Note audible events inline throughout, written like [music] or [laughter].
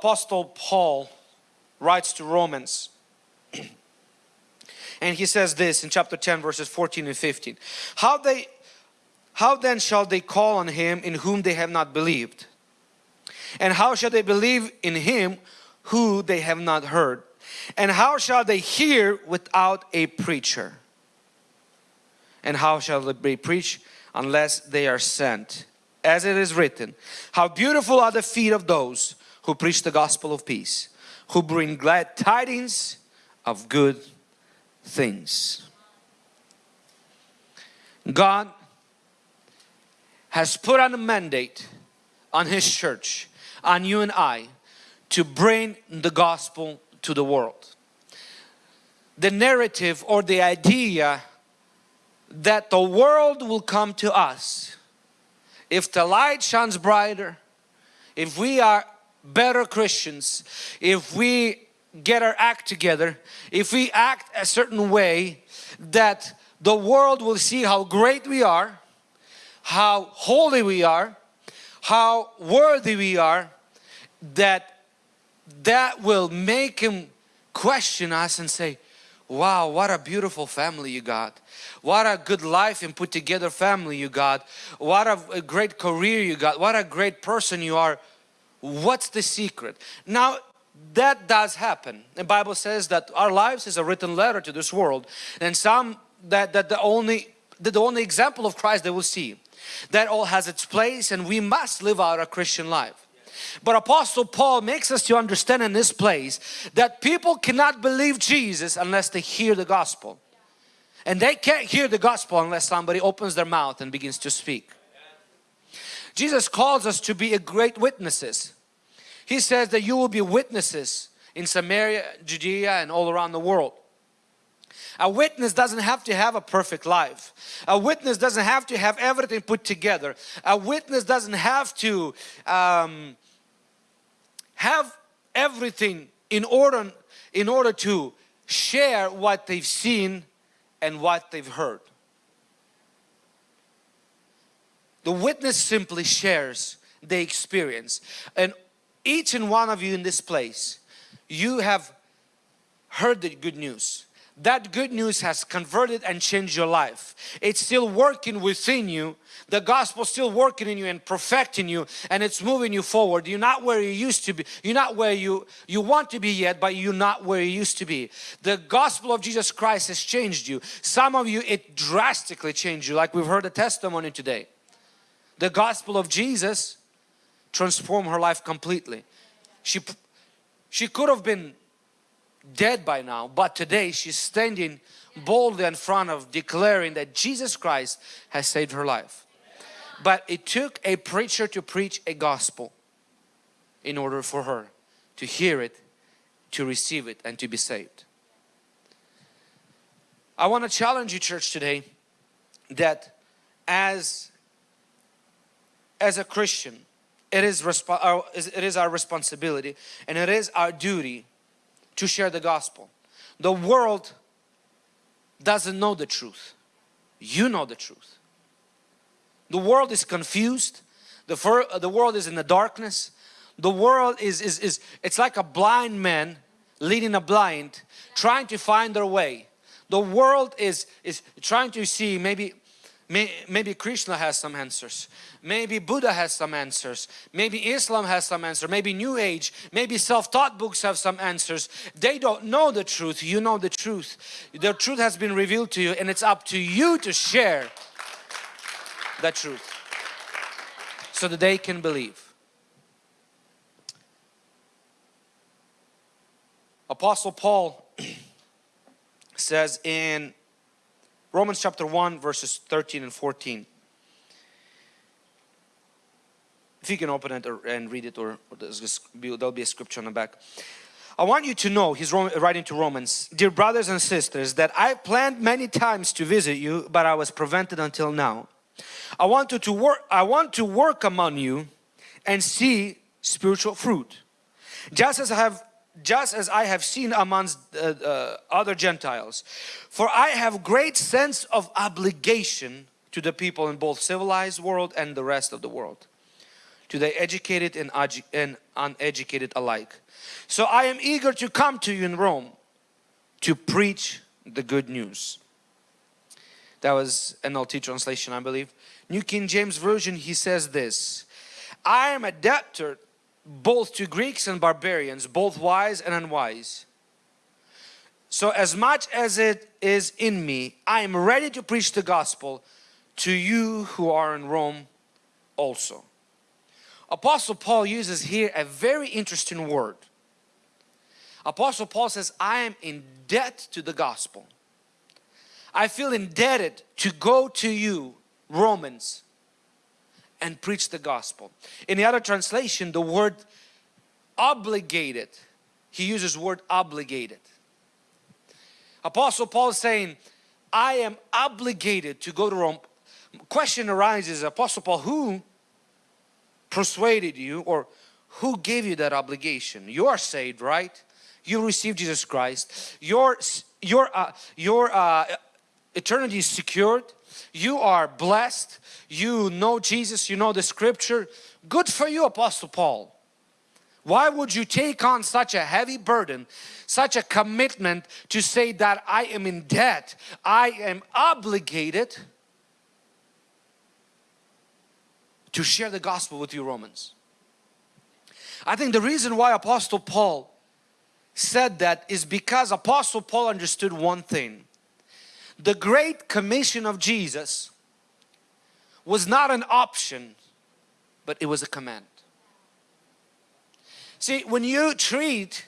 Apostle Paul writes to Romans. [clears throat] And he says this in chapter 10 verses 14 and 15 how they how then shall they call on him in whom they have not believed? And how shall they believe in him who they have not heard? And how shall they hear without a preacher? And how shall they preach unless they are sent? As it is written how beautiful are the feet of those who preach the gospel of peace who bring glad tidings of good things. God has put on a mandate on His church, on you and I, to bring the gospel to the world. The narrative or the idea that the world will come to us if the light shines brighter, if we are better Christians, if we get our act together, if we act a certain way that the world will see how great we are, how holy we are, how worthy we are, that that will make him question us and say, wow, what a beautiful family you got. What a good life and put together family you got. What a great career you got. What a great person you are. What's the secret? Now, that does happen. The Bible says that our lives is a written letter to this world and some that, that the only the only example of Christ they will see. That all has its place and we must live out a Christian life. But Apostle Paul makes us to understand in this place that people cannot believe Jesus unless they hear the gospel. And they can't hear the gospel unless somebody opens their mouth and begins to speak. Jesus calls us to be a great witnesses. He says that you will be witnesses in Samaria, Judea and all around the world. A witness doesn't have to have a perfect life. A witness doesn't have to have everything put together. A witness doesn't have to um, have everything in order, in order to share what they've seen and what they've heard. The witness simply shares the experience and each and one of you in this place, you have heard the good news. That good news has converted and changed your life. It's still working within you. The gospel still working in you and perfecting you and it's moving you forward. You're not where you used to be. You're not where you, you want to be yet, but you're not where you used to be. The gospel of Jesus Christ has changed you. Some of you, it drastically changed you like we've heard a testimony today. The gospel of Jesus transform her life completely. She, she could have been dead by now, but today she's standing boldly in front of declaring that Jesus Christ has saved her life. But it took a preacher to preach a gospel in order for her to hear it, to receive it and to be saved. I want to challenge you church today that as as a Christian it is, our, uh, it is our responsibility and it is our duty to share the gospel. The world doesn't know the truth. You know the truth. The world is confused. The, the world is in the darkness. The world is, is, is, it's like a blind man leading a blind, trying to find their way. The world is, is trying to see maybe Maybe Krishna has some answers. Maybe Buddha has some answers. Maybe Islam has some answers. Maybe New Age. Maybe self-taught books have some answers. They don't know the truth. You know the truth. The truth has been revealed to you and it's up to you to share that truth so that they can believe. Apostle Paul [clears throat] says in Romans chapter 1 verses 13 and 14. If you can open it or, and read it or, or there'll be a scripture on the back. I want you to know, he's writing to Romans, Dear brothers and sisters, that I planned many times to visit you, but I was prevented until now. I want to, to work, I want to work among you and see spiritual fruit. Just as I have just as I have seen amongst uh, uh, other Gentiles. For I have great sense of obligation to the people in both civilized world and the rest of the world. to the educated and, and uneducated alike. So I am eager to come to you in Rome to preach the good news. That was an NLT translation, I believe. New King James Version, he says this, I am a debtor both to Greeks and barbarians, both wise and unwise. So as much as it is in me, I am ready to preach the gospel to you who are in Rome also. Apostle Paul uses here a very interesting word. Apostle Paul says, I am in debt to the gospel. I feel indebted to go to you, Romans, and preach the gospel. In the other translation, the word obligated, he uses word obligated. Apostle Paul is saying, I am obligated to go to Rome. Question arises, Apostle Paul, who persuaded you or who gave you that obligation? You are saved, right? You received Jesus Christ. Your, your, uh, your uh, eternity is secured. You are blessed. You know Jesus. You know the scripture. Good for you, Apostle Paul. Why would you take on such a heavy burden, such a commitment to say that I am in debt, I am obligated to share the gospel with you Romans? I think the reason why Apostle Paul said that is because Apostle Paul understood one thing. The Great Commission of Jesus was not an option, but it was a command. See, when you treat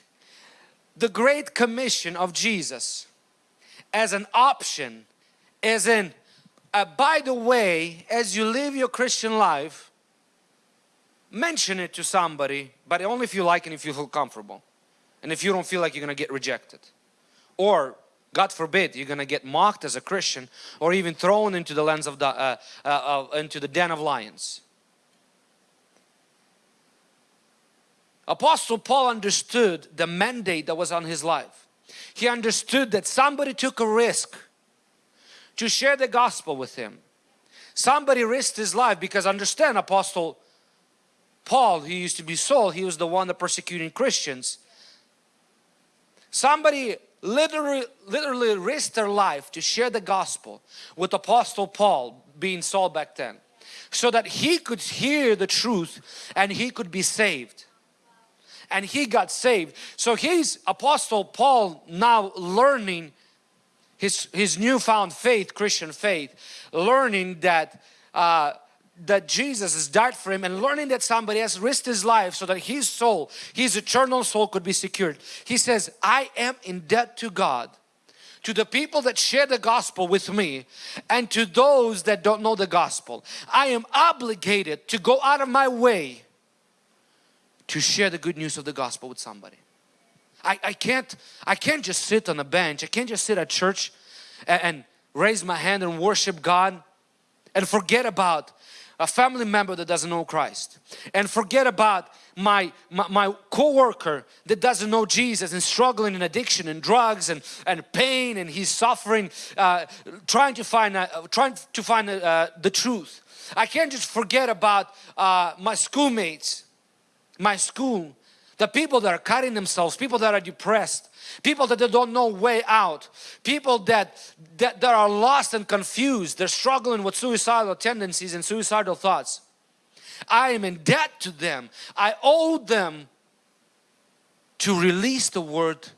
the Great Commission of Jesus as an option, as in, uh, by the way, as you live your Christian life, mention it to somebody, but only if you like and if you feel comfortable. And if you don't feel like you're going to get rejected. Or, God forbid, you're going to get mocked as a Christian or even thrown into the lens of the, uh, uh, into the den of lions. Apostle Paul understood the mandate that was on his life. He understood that somebody took a risk to share the gospel with him. Somebody risked his life because understand Apostle Paul, he used to be Saul, he was the one that persecuting Christians. Somebody literally, literally risked their life to share the gospel with Apostle Paul being Saul back then so that he could hear the truth and he could be saved and he got saved. So he's Apostle Paul now learning his, his newfound faith, Christian faith, learning that uh, that Jesus has died for him and learning that somebody has risked his life so that his soul, his eternal soul could be secured. He says, I am in debt to God, to the people that share the gospel with me and to those that don't know the gospel. I am obligated to go out of my way to share the good news of the gospel with somebody. I, I can't I can't just sit on a bench. I can't just sit at church and, and raise my hand and worship God and forget about a family member that doesn't know Christ and forget about my, my, my co-worker that doesn't know Jesus and struggling in addiction and drugs and, and pain and he's suffering uh, trying to find uh, trying to find uh, the truth. I can't just forget about uh, my schoolmates my school, the people that are cutting themselves, people that are depressed, people that don't know way out, people that, that, that are lost and confused, they're struggling with suicidal tendencies and suicidal thoughts. I am in debt to them. I owe them to release the word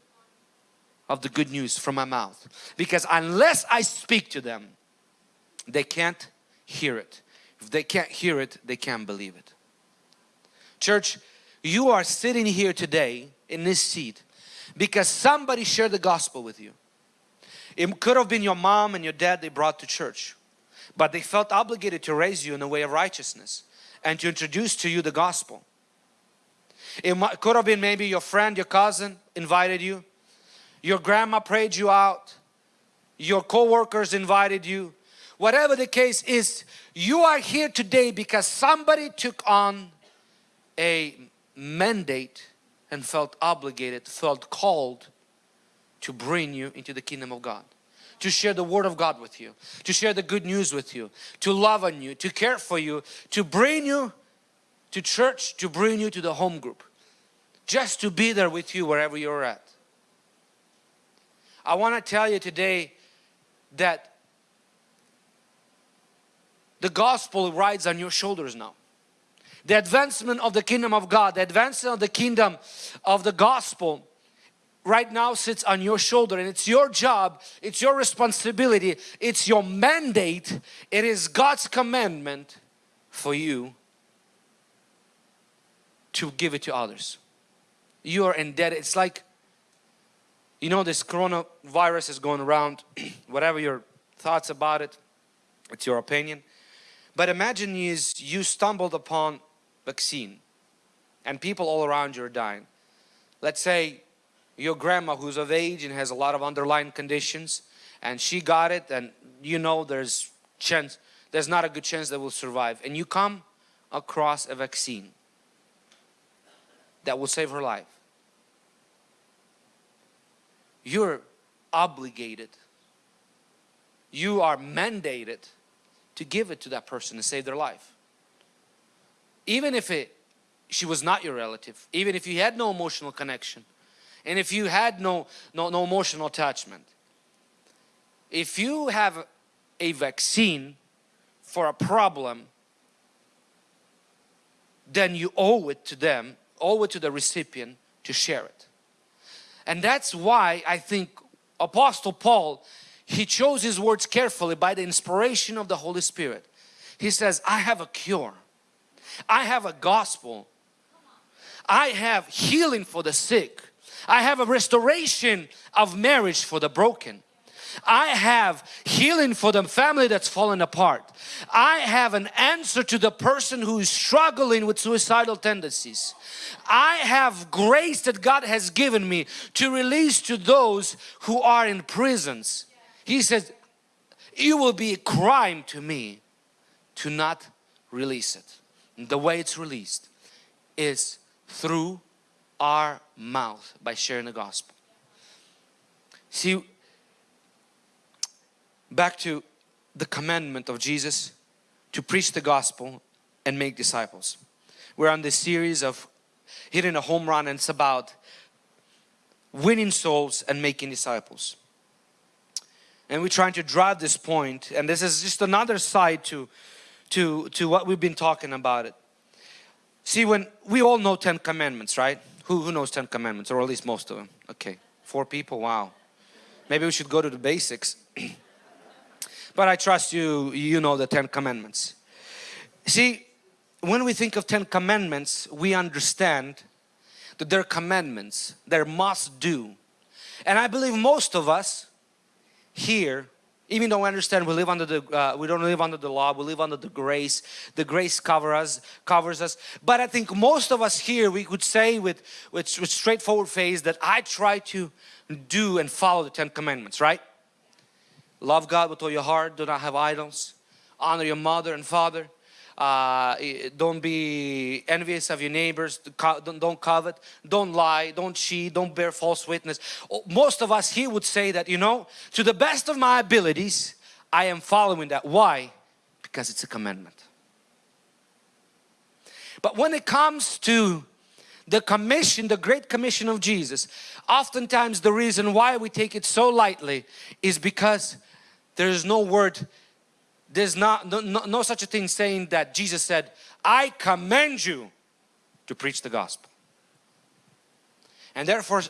of the good news from my mouth. Because unless I speak to them, they can't hear it. If they can't hear it, they can't believe it. Church, you are sitting here today in this seat because somebody shared the gospel with you. It could have been your mom and your dad they brought to church, but they felt obligated to raise you in the way of righteousness and to introduce to you the gospel. It could have been maybe your friend, your cousin invited you, your grandma prayed you out, your co-workers invited you. Whatever the case is, you are here today because somebody took on a mandate and felt obligated, felt called to bring you into the kingdom of God to share the word of God with you, to share the good news with you, to love on you, to care for you, to bring you to church to bring you to the home group. Just to be there with you wherever you're at. I want to tell you today that the gospel rides on your shoulders now. The advancement of the kingdom of God, the advancement of the kingdom of the gospel right now sits on your shoulder and it's your job, it's your responsibility, it's your mandate, it is God's commandment for you to give it to others. You are indebted. It's like, you know, this coronavirus is going around, [clears throat] whatever your thoughts about it, it's your opinion. But imagine is you stumbled upon vaccine. And people all around you are dying. Let's say your grandma who's of age and has a lot of underlying conditions and she got it and you know there's chance there's not a good chance that will survive. And you come across a vaccine that will save her life. You're obligated you are mandated to give it to that person and save their life even if it she was not your relative even if you had no emotional connection and if you had no, no, no emotional attachment, if you have a vaccine for a problem, then you owe it to them, owe it to the recipient to share it. And that's why I think Apostle Paul, he chose his words carefully by the inspiration of the Holy Spirit. He says, I have a cure. I have a gospel. I have healing for the sick. I have a restoration of marriage for the broken. I have healing for the family that's fallen apart. I have an answer to the person who is struggling with suicidal tendencies. I have grace that God has given me to release to those who are in prisons. He says, it will be a crime to me to not release it. The way it's released is through our mouth by sharing the gospel. See, back to the commandment of Jesus to preach the gospel and make disciples. We're on this series of hitting a home run and it's about winning souls and making disciples. And we're trying to drive this point and this is just another side to, to, to what we've been talking about it. See when we all know 10 commandments, right? Who, who knows 10 commandments or at least most of them? Okay, four people, wow. Maybe we should go to the basics. [clears throat] but I trust you, you know the 10 commandments. See, when we think of 10 commandments, we understand that they're commandments, they're must do. And I believe most of us here even though we understand we live under the uh, we don't live under the law we live under the grace. The grace covers us covers us. But i think most of us here we could say with with, with straightforward face that i try to do and follow the ten commandments right? Love god with all your heart. Do not have idols. Honor your mother and father uh, don't be envious of your neighbors. Don't covet. Don't lie. Don't cheat. Don't bear false witness. Oh, most of us here would say that you know to the best of my abilities I am following that. Why? Because it's a commandment. But when it comes to the commission the great commission of Jesus oftentimes the reason why we take it so lightly is because there is no word there's not no, no, no such a thing saying that Jesus said, I command you to preach the gospel. And therefore,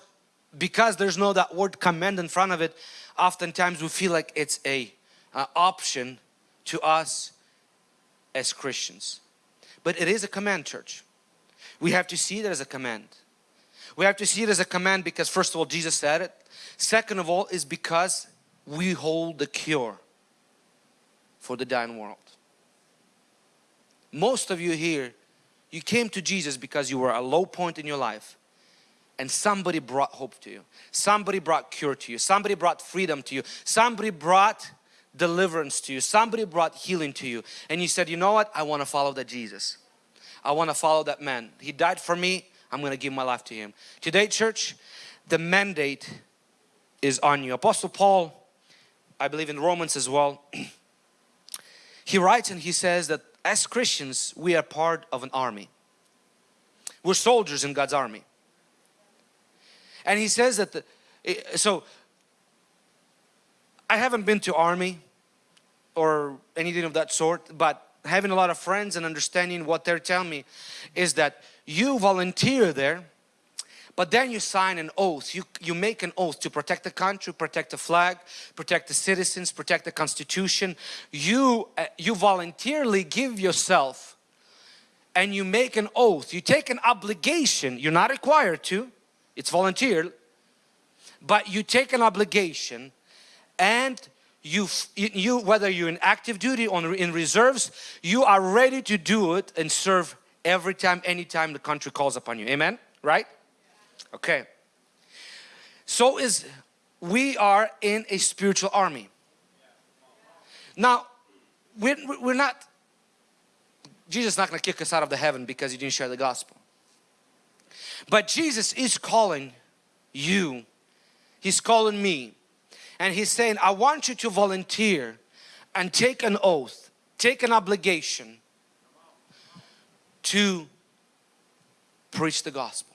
because there's no that word command in front of it, oftentimes we feel like it's a, option to us as Christians. But it is a command, church. We have to see it as a command. We have to see it as a command because first of all, Jesus said it. Second of all, is because we hold the cure for the dying world. Most of you here, you came to Jesus because you were a low point in your life and somebody brought hope to you. Somebody brought cure to you. Somebody brought freedom to you. Somebody brought deliverance to you. Somebody brought healing to you. And you said, you know what? I want to follow that Jesus. I want to follow that man. He died for me. I'm going to give my life to him. Today, church, the mandate is on you. Apostle Paul, I believe in Romans as well, [clears throat] he writes and he says that as Christians we are part of an army We're soldiers in God's army. And he says that, the, so I haven't been to army or anything of that sort, but having a lot of friends and understanding what they're telling me is that you volunteer there but then you sign an oath, you, you make an oath to protect the country, protect the flag, protect the citizens, protect the constitution. You, uh, you voluntarily give yourself and you make an oath, you take an obligation, you're not required to, it's volunteer, but you take an obligation and you, you whether you're in active duty or in reserves, you are ready to do it and serve every time, anytime the country calls upon you. Amen? Right? Okay. So is we are in a spiritual army. Now, we're, we're not, Jesus is not going to kick us out of the heaven because you didn't share the gospel. But Jesus is calling you. He's calling me. And He's saying, I want you to volunteer and take an oath, take an obligation to preach the gospel.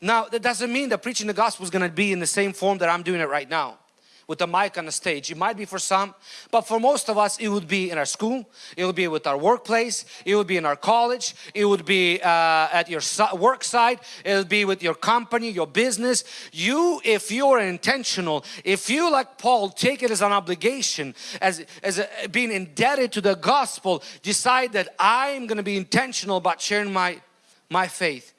Now, that doesn't mean that preaching the gospel is going to be in the same form that I'm doing it right now with the mic on the stage. It might be for some, but for most of us, it would be in our school, it would be with our workplace, it would be in our college, it would be uh, at your work site, it would be with your company, your business. You, if you are intentional, if you like Paul, take it as an obligation, as, as a, being indebted to the gospel, decide that I'm going to be intentional about sharing my, my faith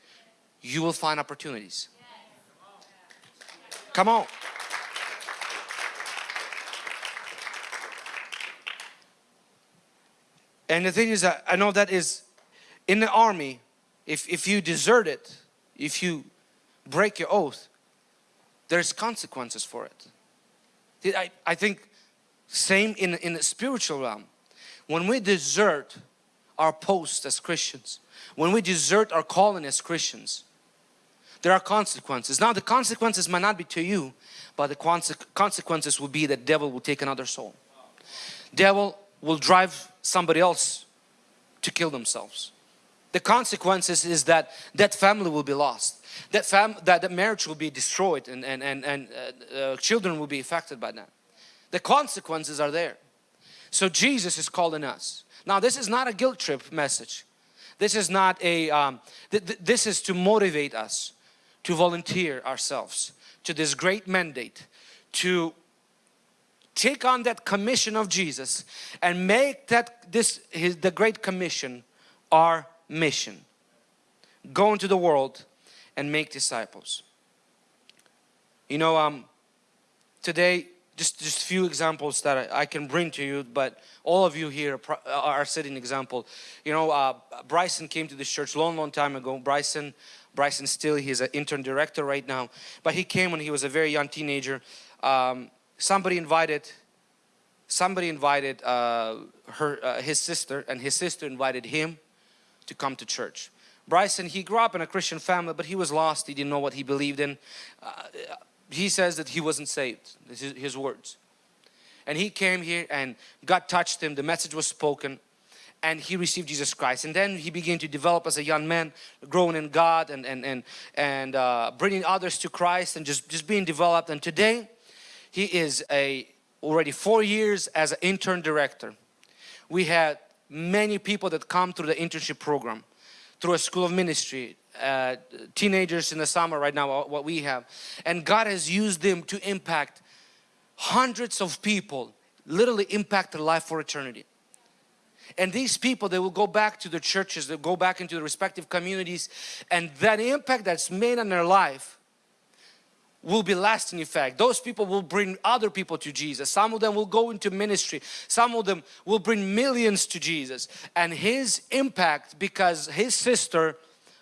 you will find opportunities. Come on. And the thing is that I know that is in the army, if, if you desert it, if you break your oath, there's consequences for it. I, I think same in, in the spiritual realm. When we desert our post as Christians, when we desert our calling as Christians, there are consequences. Now the consequences might not be to you, but the consequences will be that devil will take another soul. Devil will drive somebody else to kill themselves. The consequences is that that family will be lost. That, fam that, that marriage will be destroyed and, and, and, and uh, uh, children will be affected by that. The consequences are there. So Jesus is calling us. Now this is not a guilt trip message. This is not a, um, th th this is to motivate us to volunteer ourselves to this great mandate to take on that commission of Jesus and make that this his the great commission our mission. Go into the world and make disciples. You know um today just just a few examples that I, I, can bring to you but all of you here are setting example. You know uh, Bryson came to this church long long time ago. Bryson Bryson Steele. He's an intern director right now. But he came when he was a very young teenager. Um, somebody invited somebody invited uh, her, uh, his sister and his sister invited him to come to church. Bryson, he grew up in a Christian family, but he was lost. He didn't know what he believed in. Uh, he says that he wasn't saved. This is his words. And he came here and God touched him. The message was spoken and he received Jesus Christ. And then he began to develop as a young man, growing in God and, and, and, and uh, bringing others to Christ and just, just being developed. And today he is a already four years as an intern director. We had many people that come through the internship program, through a school of ministry, uh, teenagers in the summer right now, what we have. And God has used them to impact hundreds of people, literally impact their life for eternity. And these people, they will go back to their churches, they'll go back into the respective communities and that impact that's made on their life will be lasting effect. Those people will bring other people to Jesus. Some of them will go into ministry. Some of them will bring millions to Jesus. And his impact because his sister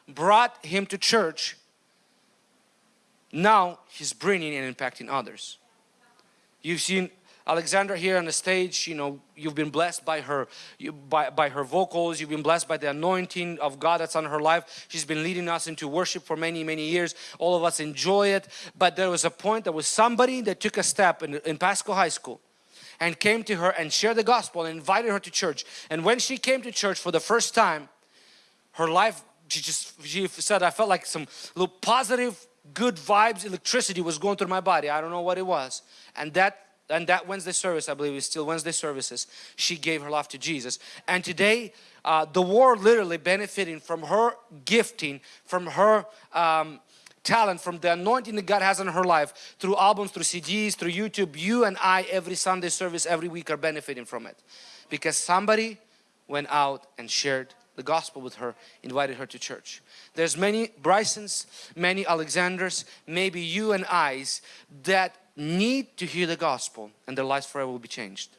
brought him to church, now he's bringing and impacting others. You've seen Alexandra here on the stage, you know, you've been blessed by her, you, by, by her vocals, you've been blessed by the anointing of God that's on her life. She's been leading us into worship for many, many years. All of us enjoy it. But there was a point, there was somebody that took a step in, in Pasco High School and came to her and shared the gospel and invited her to church. And when she came to church for the first time, her life she just she said I felt like some little positive good vibes electricity was going through my body I don't know what it was and that and that Wednesday service I believe is still Wednesday services she gave her life to Jesus. And today uh, the world literally benefiting from her gifting from her um, talent from the anointing that God has on her life through albums through CDs through YouTube. You and I every Sunday service every week are benefiting from it. Because somebody went out and shared the gospel with her, invited her to church. There's many Brysons, many Alexanders, maybe you and I's that need to hear the gospel and their lives forever will be changed.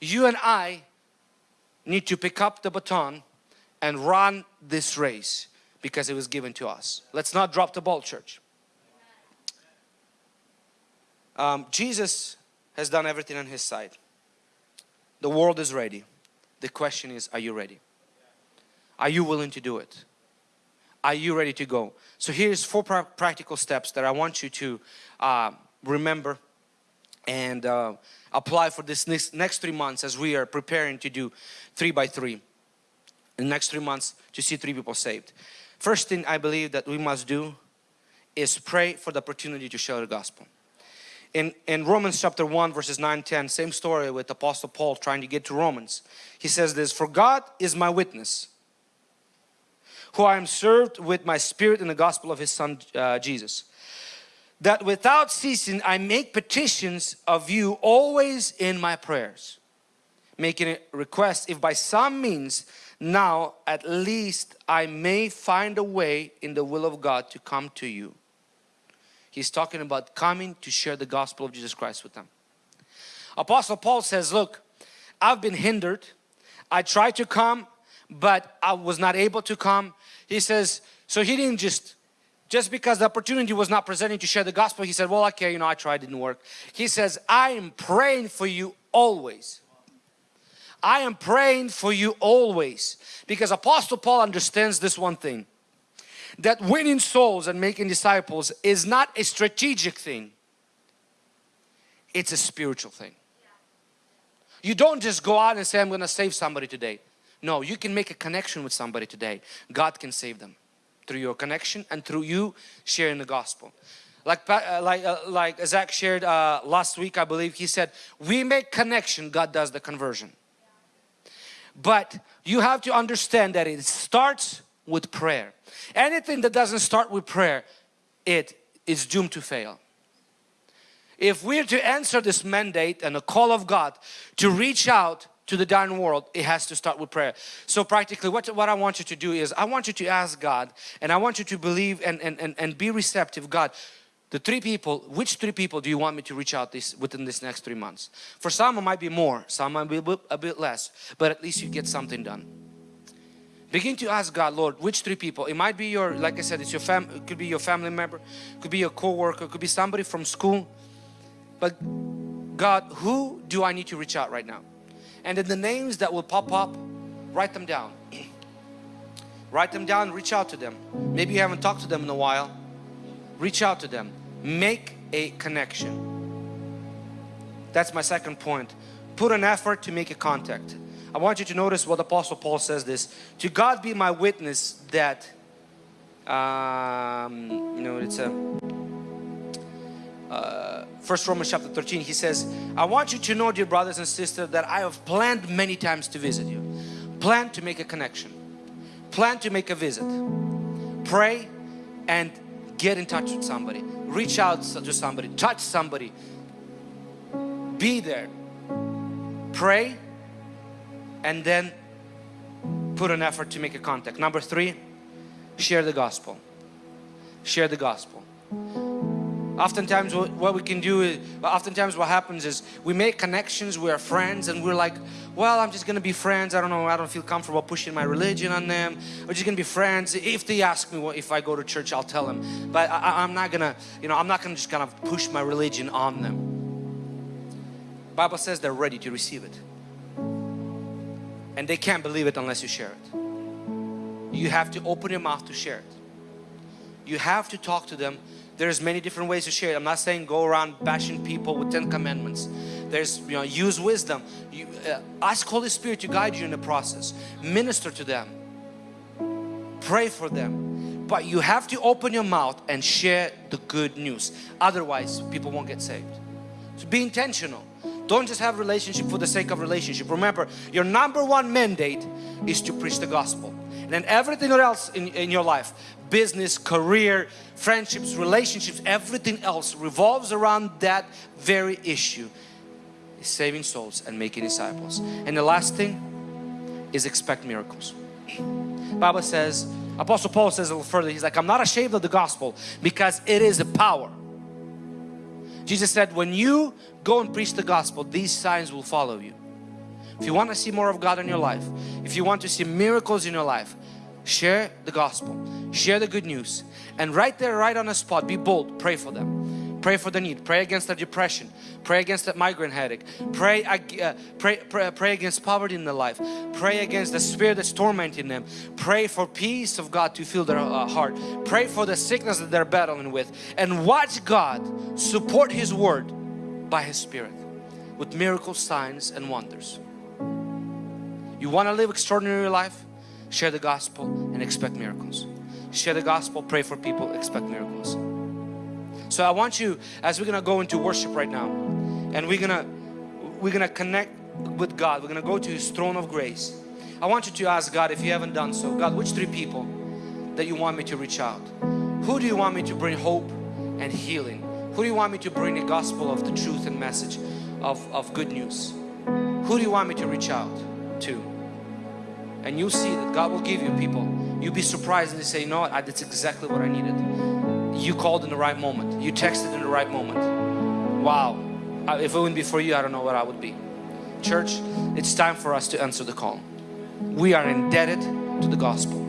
You and I need to pick up the baton and run this race because it was given to us. Let's not drop the ball, church. Um, Jesus has done everything on His side. The world is ready. The question is, are you ready? Are you willing to do it? Are you ready to go? So here's four pra practical steps that I want you to uh, remember and uh, apply for this next, next three months as we are preparing to do three by three. In the next three months to see three people saved. First thing I believe that we must do is pray for the opportunity to share the gospel. In, in Romans chapter 1 verses 9 10 same story with Apostle Paul trying to get to Romans. He says this, for God is my witness who I am served with my spirit in the gospel of his son uh, Jesus. That without ceasing I make petitions of you always in my prayers. Making a request if by some means now at least I may find a way in the will of God to come to you. He's talking about coming to share the gospel of Jesus Christ with them. Apostle Paul says, look, I've been hindered. I tried to come, but I was not able to come he says, so he didn't just, just because the opportunity was not presenting to share the gospel, he said, well, okay, you know, I tried, didn't work. He says, I am praying for you always. I am praying for you always. Because Apostle Paul understands this one thing. That winning souls and making disciples is not a strategic thing. It's a spiritual thing. You don't just go out and say, I'm going to save somebody today. No, you can make a connection with somebody today. God can save them through your connection and through you sharing the gospel. Like, uh, like, uh, like Zach shared uh, last week, I believe, he said, we make connection, God does the conversion. But you have to understand that it starts with prayer. Anything that doesn't start with prayer, it is doomed to fail. If we're to answer this mandate and the call of God to reach out to the dying world, it has to start with prayer. So practically what, what I want you to do is I want you to ask God and I want you to believe and, and, and, and be receptive. God, the three people, which three people do you want me to reach out this within this next three months? For some it might be more, some might be a bit, a bit less, but at least you get something done. Begin to ask God, Lord, which three people? It might be your, like I said, it's your fam, it could be your family member, could be your co-worker, could be somebody from school. But God, who do I need to reach out right now? And then the names that will pop up write them down. Write them down reach out to them. Maybe you haven't talked to them in a while. Reach out to them. Make a connection. That's my second point. Put an effort to make a contact. I want you to notice what Apostle Paul says this. To God be my witness that um, you know it's a uh, First Romans chapter 13 he says I want you to know dear brothers and sisters that I have planned many times to visit you. Plan to make a connection. Plan to make a visit. Pray and get in touch with somebody. Reach out to somebody. Touch somebody. Be there. Pray and then put an effort to make a contact. Number three share the gospel. Share the gospel Oftentimes what we can do is, oftentimes what happens is we make connections, we are friends and we're like, well, I'm just going to be friends. I don't know, I don't feel comfortable pushing my religion on them. We're just going to be friends. If they ask me what, if I go to church, I'll tell them. But I, am not going to, you know, I'm not going to just kind of push my religion on them. Bible says they're ready to receive it. And they can't believe it unless you share it. You have to open your mouth to share it. You have to talk to them there's many different ways to share it. I'm not saying go around bashing people with 10 commandments. There's, you know, use wisdom. You, uh, ask Holy Spirit to guide you in the process. Minister to them. pray for them. But you have to open your mouth and share the good news. Otherwise, people won't get saved. So be intentional. Don't just have relationship for the sake of relationship. Remember, your number one mandate is to preach the gospel. And then everything else in, in your life, business, career, friendships, relationships, everything else revolves around that very issue. Is saving souls and making disciples. And the last thing is expect miracles. Bible says, Apostle Paul says a little further, he's like, I'm not ashamed of the gospel because it is a power. Jesus said, when you go and preach the gospel, these signs will follow you. If you want to see more of God in your life, if you want to see miracles in your life, share the gospel, share the good news, and right there, right on the spot, be bold, pray for them. Pray for the need. Pray against the depression. Pray against that migraine headache. Pray, uh, pray, pray, pray against poverty in their life. Pray against the spirit that's tormenting them. Pray for peace of God to fill their uh, heart. Pray for the sickness that they're battling with. And watch God support His Word by His Spirit with miracles, signs and wonders. You want to live extraordinary life? Share the gospel and expect miracles. Share the gospel, pray for people, expect miracles. So I want you, as we're gonna go into worship right now, and we're gonna we're gonna connect with God. We're gonna go to His throne of grace. I want you to ask God if you haven't done so. God, which three people that you want me to reach out? Who do you want me to bring hope and healing? Who do you want me to bring the gospel of the truth and message of, of good news? Who do you want me to reach out to? And you'll see that God will give you people. You'll be surprised and they say, you know what, that's exactly what I needed you called in the right moment. You texted in the right moment. Wow. If it wouldn't be for you, I don't know what I would be. Church, it's time for us to answer the call. We are indebted to the gospel.